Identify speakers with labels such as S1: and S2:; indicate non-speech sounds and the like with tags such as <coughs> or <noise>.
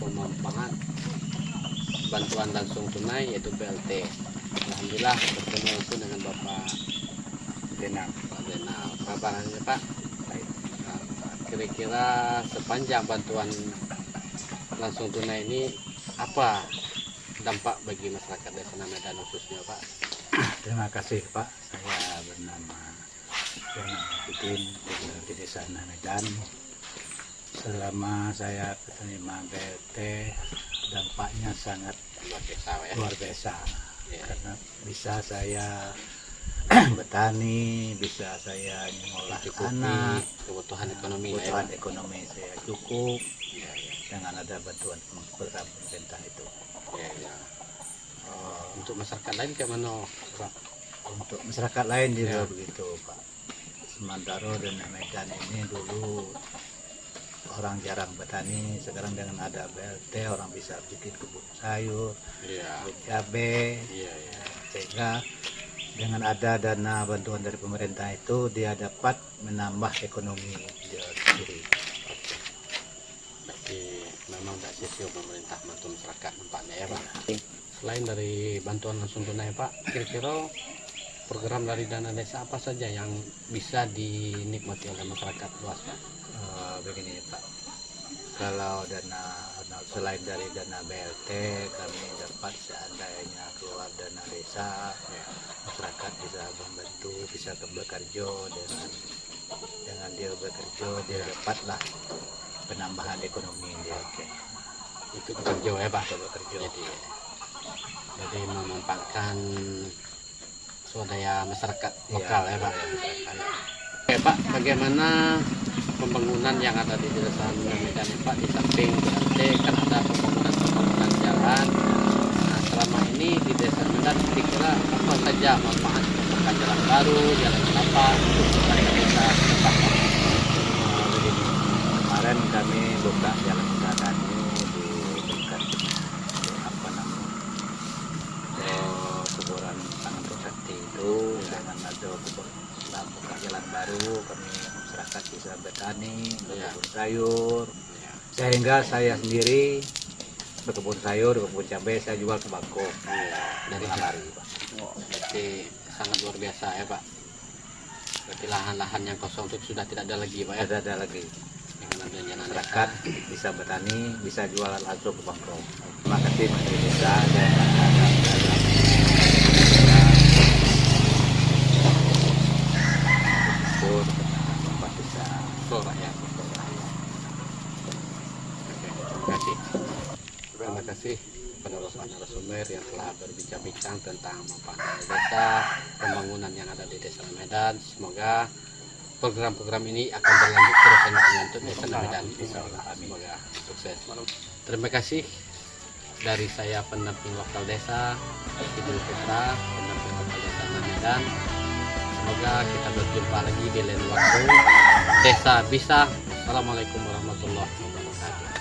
S1: Pemanfaat bantuan langsung tunai yaitu BLT Alhamdulillah bertemu langsung dengan Bapak Denal Pak Denal Kabarnya Pak Kira-kira sepanjang bantuan langsung tunai ini apa dampak bagi masyarakat desa Medan khususnya Pak? <coughs>
S2: Terima kasih Pak. Saya bernama Fitin, tinggal di desa Medan. Selama saya penerima BLT, dampaknya sangat
S1: Luar biasa ya.
S2: luar biasa.
S1: Ya.
S2: Karena bisa saya <clears throat> bertani, bisa saya mengolah tanah,
S1: kebutuhan ekonomi lah ya,
S2: kebutuhan
S1: Pak.
S2: ekonomi saya cukup
S1: Ya, ya,
S2: dengan ada bantuan pemerintah itu.
S1: ya, ya. Oh, untuk masyarakat lain kayak mana Pak?
S2: untuk masyarakat lain juga
S1: Ya.
S2: begitu Pak Semantaro dan Medan ini dulu orang jarang bertani sekarang dengan ada BLT orang bisa bikin kebun sayur
S1: Iya,
S2: kebun cabai
S1: iya, iya.
S2: sehingga dengan ada dana bantuan dari pemerintah itu dia dapat menambah ekonomi dia sendiri.
S1: Berarti memang tidak sisi pemerintah bantu masyarakat nampaknya ya Pak. Selain dari bantuan langsung tunai Pak, kira-kira program dari dana desa apa saja yang bisa dinikmati oleh masyarakat luas Pak?
S2: Eh, begini Pak kalau dana selain dari dana BLT kami dapat seandainya keluar dana desa
S1: Ya.
S2: masyarakat bisa membantu bisa ke bekerja dengan dengan dia bekerja dia dapatlah penambahan ekonomi dia
S1: Itu bekerja ya Pak?
S2: Bekerja
S1: Jadi, jadi memanfaatkan swadaya masyarakat lokal ya Pak? Oke Pak, bagaimana pembangunan yang ada di desa Medan Pak di samping BLT kan ada pembangunan-pembangunan jalan. Nah selama ini di desa Medan kira-kira apa saja manfaat pembangunan jalan baru, jalan tapak untuk masyarakat desa Pak?
S2: Kemarin kami buka jalan usaha ini di dekat apa namanya eh, kuburan tangan Sakti itu dengan ada kubur setelah buka baru kami masyarakat bisa bertani berkebun sayur.
S1: Ya,
S2: sehingga saya sendiri berkebun sayur berkebun cabai saya jual tembakau.
S1: Ya, dari
S2: dari hari Pak.
S1: Berarti sangat luar biasa ya Pak. Berarti lahan-lahan yang kosong itu sudah tidak ada lagi Pak ya.
S2: ada ada lagi. Masyarakat bisa bertani bisa jual langsung ke bangkok terima kasih Mas Desa dan syukur Bapak Desa
S1: Betul Pak ya. Oke, terima kasih. Terima kasih kepada Bapak narasumber yang telah berbincang-bincang tentang manfaat desa, pembangunan yang ada di Desa Medan. Semoga program-program ini akan berlanjut terus dan untuk Desa Medan. Semoga sukses. Terima kasih dari saya pendamping lokal desa Idul Putra, pendamping lokal desa Medan. Semoga kita berjumpa lagi di lain waktu. Desa bisa. Assalamualaikum warahmatullahi wabarakatuh.